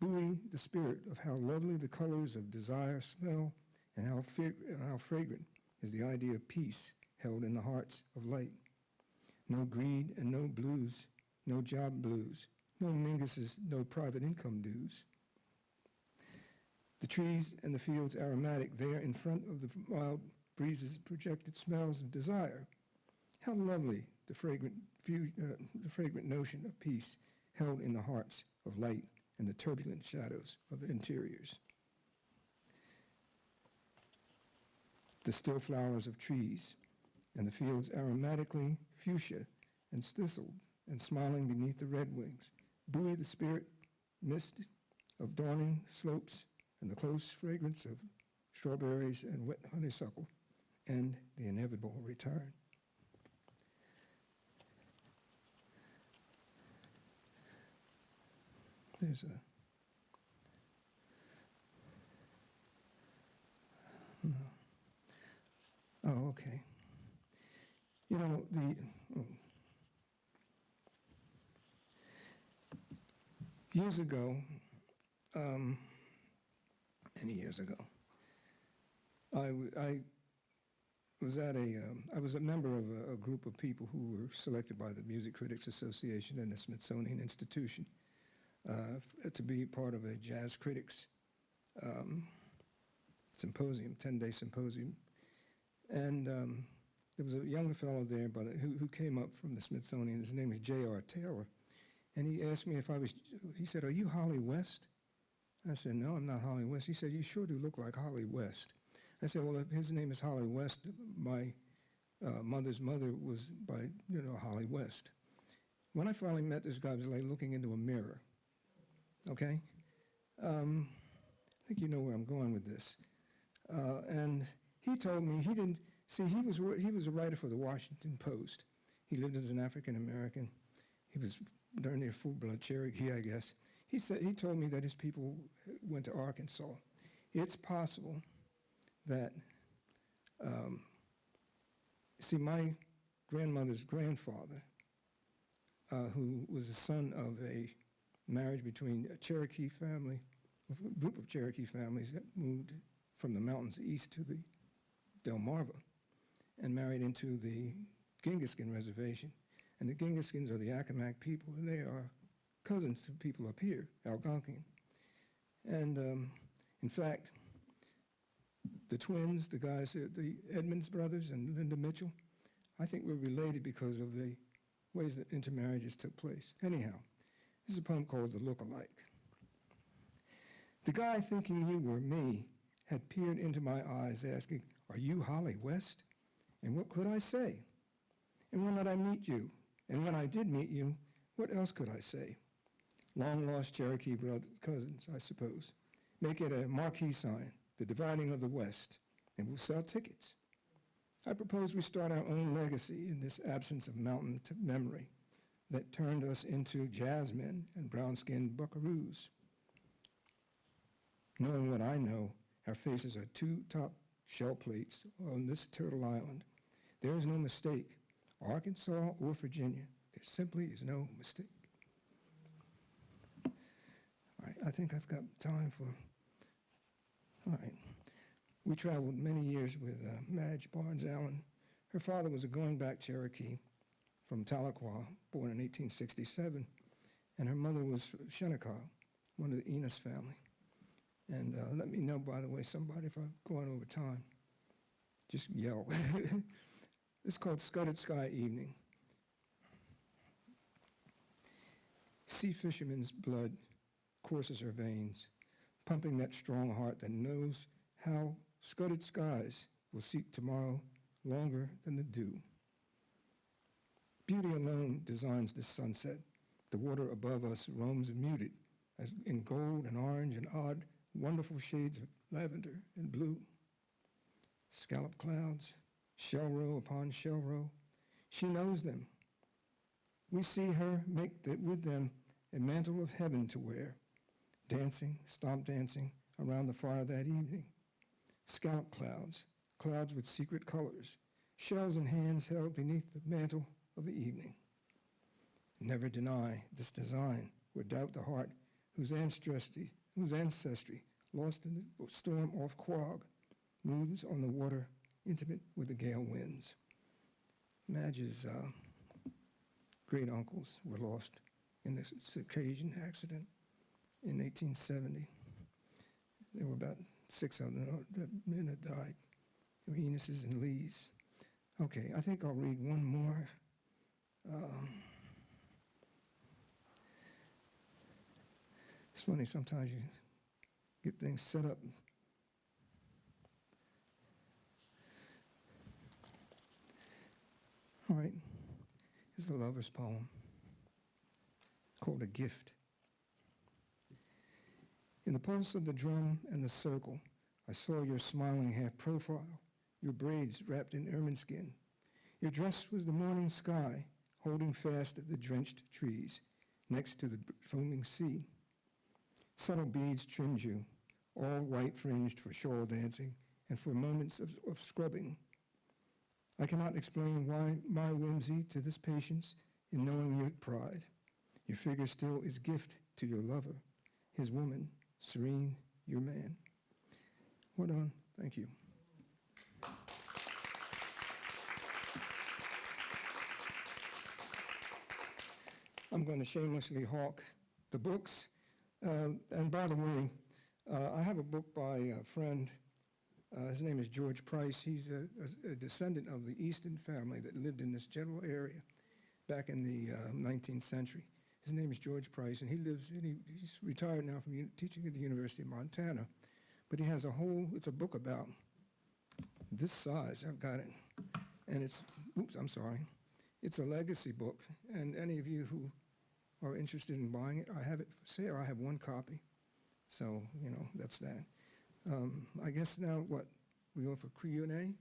[SPEAKER 5] buoy the spirit of how lovely the colors of desire smell and how, and how fragrant is the idea of peace held in the hearts of light. No greed and no blues, no job blues, no mingusses, no private income dues. The trees and the fields aromatic there in front of the mild breezes projected smells of desire. How lovely the fragrant, uh, the fragrant notion of peace held in the hearts of light and the turbulent shadows of interiors. The still flowers of trees and the fields aromatically fuchsia and stissled and smiling beneath the red wings, buoy the spirit mist of dawning slopes and the close fragrance of strawberries and wet honeysuckle and the inevitable return. there's a. Oh, okay. You know, the, oh. years ago, um, many years ago, I, I was at a, um, I was a member of a, a group of people who were selected by the Music Critics Association and the Smithsonian Institution uh, to be part of a jazz critics um, symposium, 10-day symposium. And um, there was a younger fellow there by the, who, who came up from the Smithsonian. His name was J.R. Taylor. And he asked me if I was, he said, are you Hollie West? I said, no, I'm not Hollie West. He said, you sure do look like Hollie West. I said, well, if his name is Hollie West, my uh, mother's mother was by, you know, Hollie West. When I finally met this guy, I was like looking into a mirror, okay? Um, I think you know where I'm going with this. Uh, and he told me he didn't, see, he was, he was a writer for the Washington Post. He lived as an African American. He was darn near full-blood Cherokee, I guess. He said, he told me that his people went to Arkansas. It's possible that, um, see, my grandmother's grandfather, uh, who was the son of a marriage between a Cherokee family, a group of Cherokee families that moved from the mountains east to the Delmarva and married into the Gingaskin Reservation. And the Gingaskins are the Accomack people, and they are cousins to people up here, Algonquin. And um, in fact, the twins, the guys, uh, the Edmonds brothers and Linda Mitchell, I think we're related because of the ways that intermarriages took place. Anyhow, this is a poem called The Look-alike. The guy thinking you were me had peered into my eyes asking, are you Hollie West? And what could I say? And when did I meet you? And when I did meet you, what else could I say? Long lost Cherokee brothers, cousins, I suppose. Make it a marquee sign, the dividing of the West, and we'll sell tickets. I propose we start our own legacy in this absence of mountain to memory that turned us into jazzmen and brown-skinned buckaroos. Knowing what I know, our faces are two top shell plates on this turtle island. There is no mistake, Arkansas or Virginia. There simply is no mistake. All right, I think I've got time for, all right. We traveled many years with uh, Madge Barnes Allen. Her father was a going back Cherokee from Tahlequah, born in 1867, and her mother was Shinnecock, one of the Enos family. And uh, let me know, by the way, somebody, if I'm going over time, just yell. it's called Scudded Sky Evening. Sea fisherman's blood courses her veins, pumping that strong heart that knows how scudded skies will seek tomorrow longer than the dew. Beauty alone designs this sunset. The water above us roams muted as in gold and orange and odd, wonderful shades of lavender and blue. Scallop clouds, shell row upon shell row. She knows them. We see her make the, with them a mantle of heaven to wear, dancing, stomp dancing around the fire that evening. Scallop clouds, clouds with secret colors, shells and hands held beneath the mantle of the evening. Never deny this design or doubt the heart whose ancestry, whose ancestry lost in the storm off Quogue, moves on the water intimate with the gale winds. Madge's uh, great uncles were lost in this Circassian accident in 1870. There were about six of them that men had died. Enos's and Lee's. Okay, I think I'll read one more. Um, it's funny, sometimes you get things set up. All right, it's a lover's poem called A Gift. In the pulse of the drum and the circle, I saw your smiling half profile, your braids wrapped in ermine skin. Your dress was the morning sky, holding fast at the drenched trees next to the foaming sea. Subtle beads trimmed you, all white fringed for shawl dancing and for moments of, of scrubbing. I cannot explain why my whimsy to this patience in knowing your pride. Your figure still is gift to your lover, his woman, serene, your man. Well on? Thank you. I'm going to shamelessly hawk the books. Uh, and by the way, uh, I have a book by a friend. Uh, his name is George Price. He's a, a- a descendant of the Easton family that lived in this general area back in the uh, 19th century. His name is George Price, and he lives, and he, he's retired now from teaching at the University of Montana. But he has a whole, it's a book about this size. I've got it. And it's, oops, I'm sorry. It's a legacy book. And any of you who are interested in buying it, I have it for sale. I have one copy. So, you know, that's that. Um, I guess now what? We go for Q&A?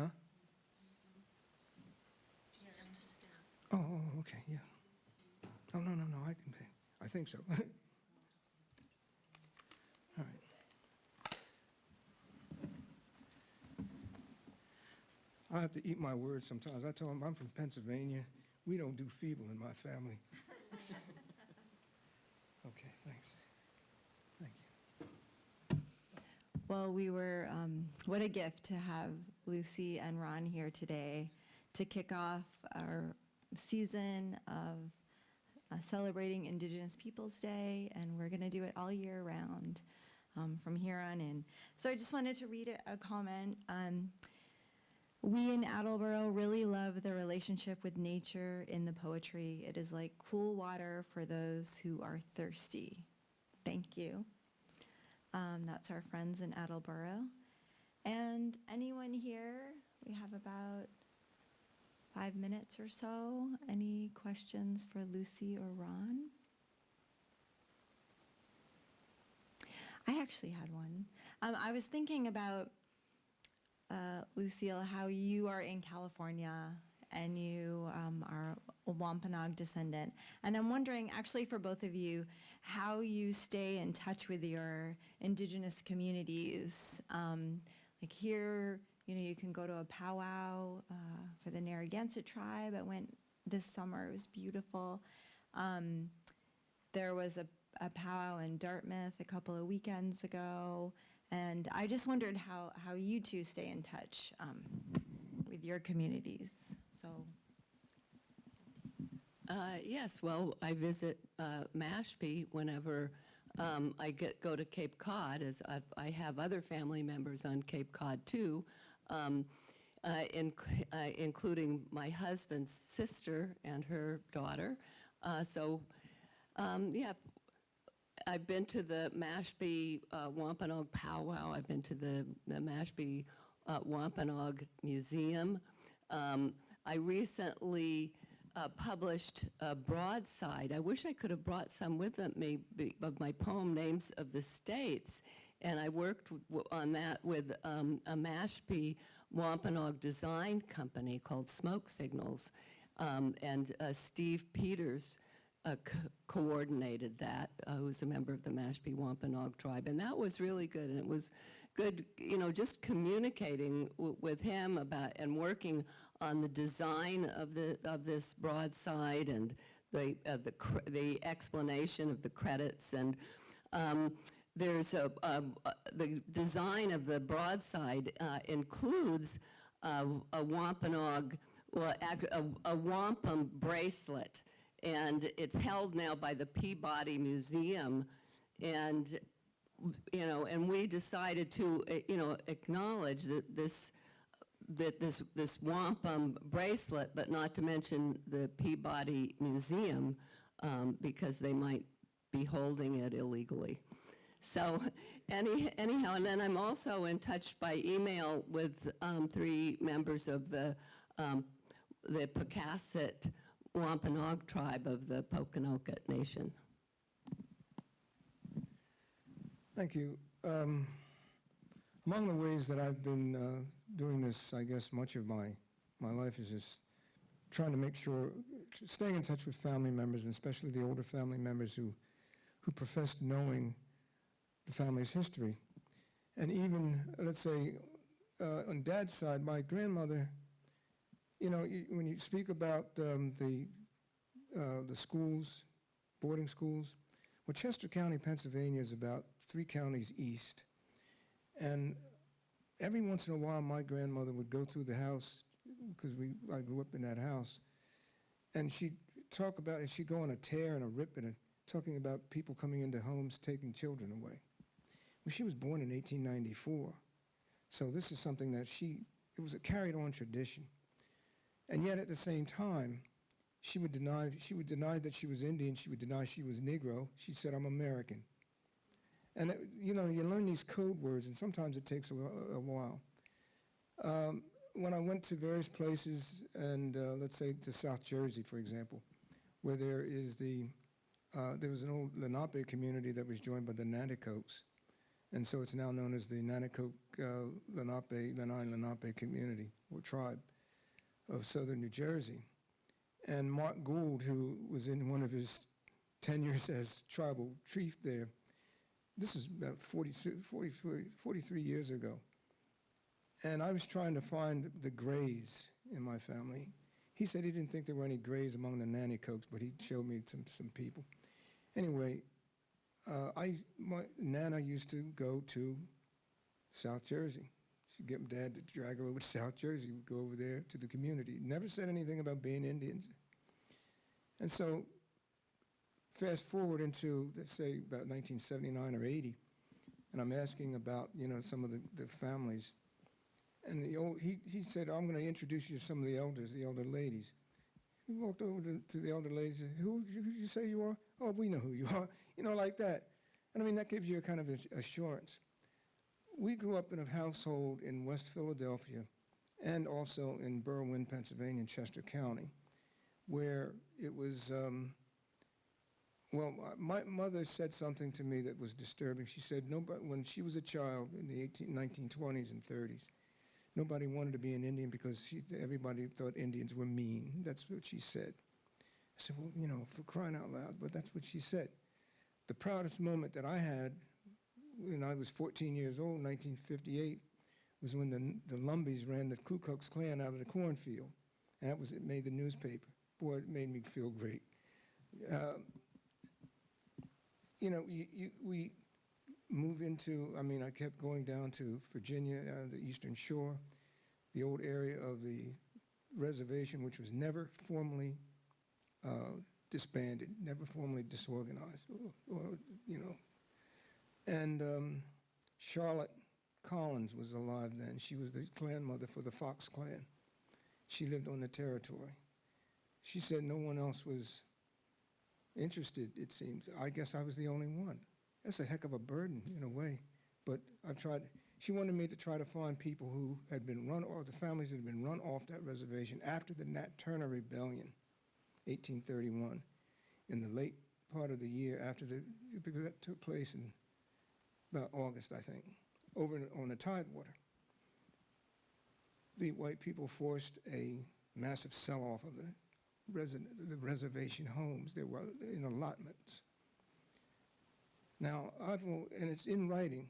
[SPEAKER 5] Huh? Oh, oh, okay, yeah. Oh, no, no, no, I can pay. I think so. I have to eat my words sometimes. I tell them I'm from Pennsylvania. We don't do feeble in my family. Okay, thanks. Thank you.
[SPEAKER 1] Well, we were, um, what a gift to have Lucy and Ron here today to kick off our season of uh, celebrating Indigenous Peoples Day, and we're going to do it all year round um, from here on in. So I just wanted to read a, a comment. Um, we in Attleboro really love the relationship with nature in the poetry. It is like cool water for those who are thirsty. Thank you. Um, that's our friends in Attleboro. And anyone here, we have about five minutes or so. Any questions for Lucy or Ron? I actually had one. Um, I was thinking about, uh, Lucille, how you are in California and you um, are a Wampanoag descendant. And I'm wondering, actually, for both of you, how you stay in touch with your indigenous communities. Um, like here, you know, you can go to a powwow uh, for the Narragansett tribe. I went this summer, it was beautiful. Um, there was a, a powwow in Dartmouth a couple of weekends ago. And I just wondered how, how you two stay in touch um, with your communities. So,
[SPEAKER 4] Uh, Yes, well, I visit uh, Mashpee whenever um, I get, go to Cape Cod, as I've- I have other family members on Cape Cod too, um, uh, inc- uh, including my husband's sister and her daughter. Uh, So, um, yeah, I've been to the Mashpee uh, Wampanoag powwow. I've been to the, the Mashpee uh, Wampanoag Museum. Um, I recently uh, published a broadside. I wish I could have brought some with me of my poem Names of the States. And I worked on that with um, a Mashpee Wampanoag design company called Smoke Signals. Um, and uh, Steve Peters uh, coordinated that, uh, who's a member of the Mashpee Wampanoag tribe, and that was really good. And it was good, you know, just communicating with him about and working on the design of the of this broadside and the uh, the the explanation of the credits and. Um, there's a, a, a- the design of the broadside uh, includes uh, a Wampanoag, well, a, a wampum bracelet, and it's held now by the Peabody Museum, and you know, and we decided to, uh, you know, acknowledge that this that this this wampum bracelet, but not to mention the Peabody Museum, um, because they might be holding it illegally. So any, anyhow, and then I'm also in touch by email with um, three members of the, um, the Pocasset Wampanoag tribe of the Pokanoket Nation.
[SPEAKER 5] Thank you. Um, Among the ways that I've been uh, doing this, I guess much of my, my life is just trying to make sure, staying in touch with family members, and especially the older family members who, who professed knowing the family's history. And even, let's say, uh, on dad's side, my grandmother, you know, you- when you speak about um, the, uh, the schools, boarding schools, well, Chester County, Pennsylvania is about three counties east. And every once in a while, my grandmother would go through the house, because we, I grew up in that house, and she'd talk about, and she'd go on a tear and a rip and a, talking about people coming into homes taking children away. Well, she was born in 1894, so this is something that she, it was a carried on tradition. And yet at the same time, she would deny, she would deny that she was Indian, she would deny she was Negro, she said, I'm American. And, it- you know, you learn these code words, and sometimes it takes a, a while. Um, when I went to various places, and uh, let's say to South Jersey, for example, where there is the, uh, there was an old Lenape community that was joined by the Nanticokes, and so it's now known as the Nanticoke uh, Lenape, Lenni Lenape community or tribe of southern New Jersey. And Mark Gould, who was in one of his tenures as tribal chief there, this is about 40, 40, 43 years ago. And I was trying to find the Grays in my family. He said he didn't think there were any Grays among the Nanticokes, but he showed me some, some people. Anyway, uh, I, my Nana used to go to South Jersey. She'd get Dad to drag her over to South Jersey. We'd go over there to the community. Never said anything about being Indians. And so fast forward into, let's say, about 1979 or 80, and I'm asking about, you know, some of the, the families. And the old, he, he said, I'm going to introduce you to some of the elders, the elder ladies. He walked over to, to the elder ladies and said, who did you say you are? Oh, we know who you are. You know, like that. And I mean, that gives you a kind of assurance. We grew up in a household in West Philadelphia and also in Berwyn, Pennsylvania, in Chester County, where it was, um, well, my mother said something to me that was disturbing. She said, nobody, when she was a child in the 18, 1920s and 30s, nobody wanted to be an Indian because she, everybody thought Indians were mean. That's what she said. I said, well, you know, for crying out loud, but that's what she said. The proudest moment that I had when I was 14 years old, 1958, was when the, the Lumbees ran the Ku Klux Klan out of the cornfield. And that was, it made the newspaper. Boy, it made me feel great. Um, you know, you, you, we move into, I mean, I kept going down to Virginia, uh, the Eastern Shore, the old area of the reservation, which was never formally uh, disbanded, never formally disorganized, or, or, you know. And um, Charlotte Collins was alive then. She was the clan mother for the Fox clan. She lived on the territory. She said no one else was interested, it seems. I guess I was the only one. That's a heck of a burden in a way. But I've tried, she wanted me to try to find people who had been run, off, the families that had been run off that reservation after the Nat Turner Rebellion, 1831, in the late part of the year after the, because that took place in about August, I think, over on the Tidewater. The white people forced a massive sell-off of the the reservation homes. They were in allotments. Now, and it's in writing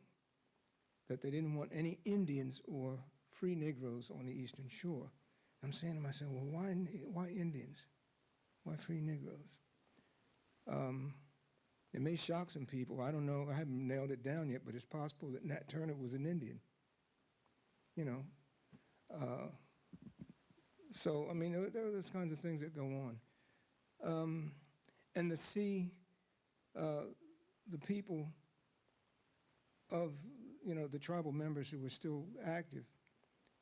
[SPEAKER 5] that they didn't want any Indians or free Negroes on the Eastern Shore. I'm saying to myself, well, why, why Indians? Why free Negroes? Um, it may shock some people. I don't know. I haven't nailed it down yet, but it's possible that Nat Turner was an Indian. You know. Uh, so, I mean, there, there are those kinds of things that go on. Um, and to see uh, the people of, you know, the tribal members who were still active,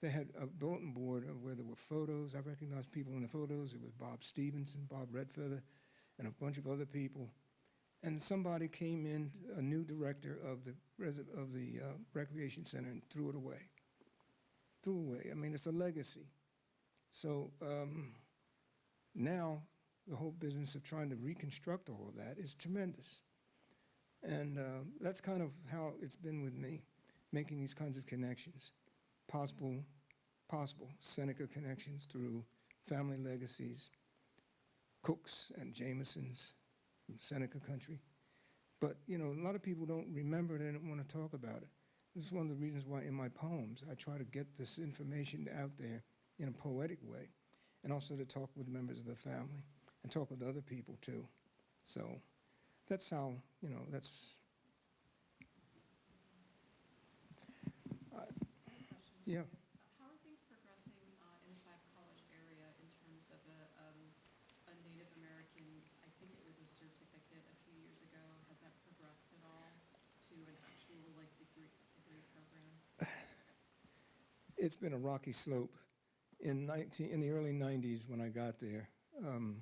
[SPEAKER 5] they had a bulletin board where there were photos. I recognized people in the photos. It was Bob Stevenson, Bob Redfeather, and a bunch of other people. And somebody came in, a new director of the, of the uh, recreation center and threw it away. Threw away. I mean, it's a legacy. So um, now the whole business of trying to reconstruct all of that is tremendous. And uh, that's kind of how it's been with me, making these kinds of connections. Possible, possible Seneca connections through family legacies, Cooks and Jamesons Seneca country. But, you know, a lot of people don't remember it and don't want to talk about it. This is one of the reasons why in my poems I try to get this information out there in a poetic way and also to talk with members of the family and talk with other people too. So that's how, you know, that's. I- Yeah.
[SPEAKER 2] How are things progressing uh, in the Five College area in terms of a, um, a Native American, I think it was a certificate a few years ago. Has that progressed at all to an actual like degree, degree program?
[SPEAKER 5] It's been a rocky slope. In 19, in the early 90s, when I got there, um,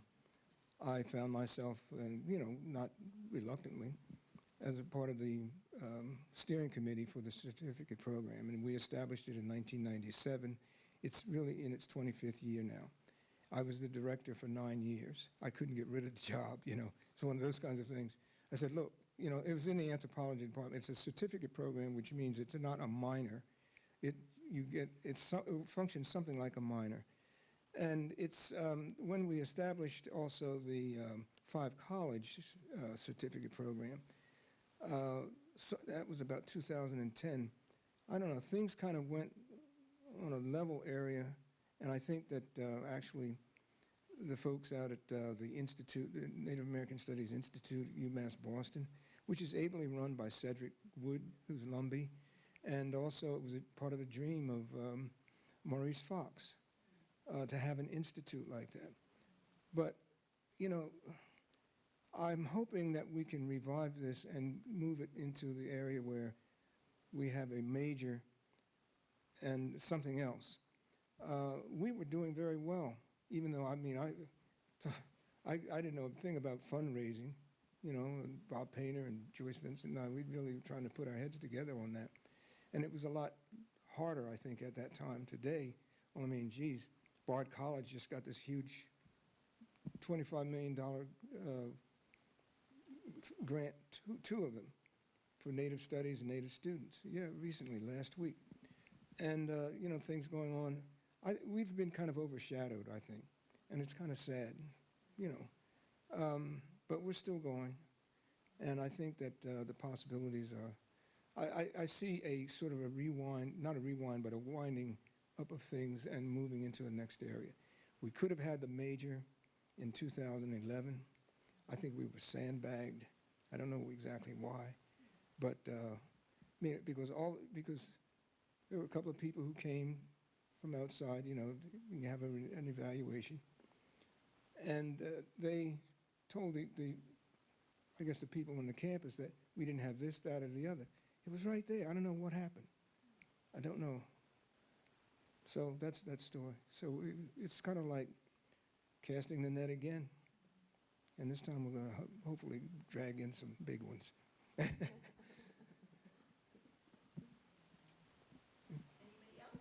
[SPEAKER 5] I found myself, and you know, not reluctantly, as a part of the um, steering committee for the certificate program, and we established it in 1997. It's really in its 25th year now. I was the director for nine years. I couldn't get rid of the job, you know. It's one of those kinds of things. I said, look, you know, it was in the anthropology department. It's a certificate program, which means it's not a minor. It, you get, it functions something like a minor. And it's, um, when we established also the um, five college uh, certificate program, uh, so that was about 2010. I don't know, things kind of went on a level area, and I think that uh, actually the folks out at uh, the Institute, the Native American Studies Institute, UMass Boston, which is ably run by Cedric Wood, who's Lumbee, and also it was part of a dream of um, Maurice Foxx uh, to have an institute like that. But, you know, I'm hoping that we can revive this and move it into the area where we have a major and something else. Uh, we were doing very well, even though, I mean, I, I, I didn't know a thing about fundraising, you know, and Bob Painter and Joyce Vincent and I, we really were trying to put our heads together on that. And it was a lot harder, I think, at that time. Today, well, I mean, geez, Bard College just got this huge $25 million uh, grant, two, two of them, for Native Studies and Native students. Yeah, recently, last week. And, uh, you know, things going on. I, we've been kind of overshadowed, I think, and it's kind of sad, you know. Um, but we're still going, and I think that uh, the possibilities are, I, I, see a sort of a rewind, not a rewind, but a winding up of things and moving into the next area. We could have had the major in 2011. I think we were sandbagged. I don't know exactly why, but uh, because all because there were a couple of people who came from outside. You know, you have a, an evaluation, and uh, they told the, the I guess the people on the campus that we didn't have this, that, or the other. It was right there. I don't know what happened. I don't know. So that's that story. So it's kind of like casting the net again. And this time we're going to ho hopefully drag in some big ones.
[SPEAKER 1] Anybody else?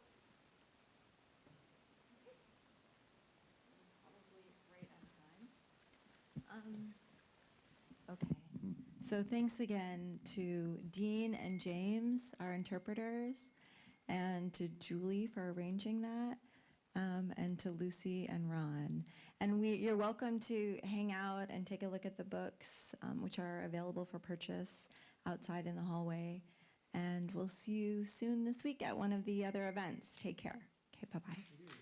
[SPEAKER 1] Probably right on time. Um, Okay, so thanks again to Dean and James, our interpreters, and to Julie for arranging that, um, and to Lucy and Ron. And we, you're welcome to hang out and take a look at the books, um, which are available for purchase outside in the hallway. And we'll see you soon this week at one of the other events. Take care. Okay, bye-bye.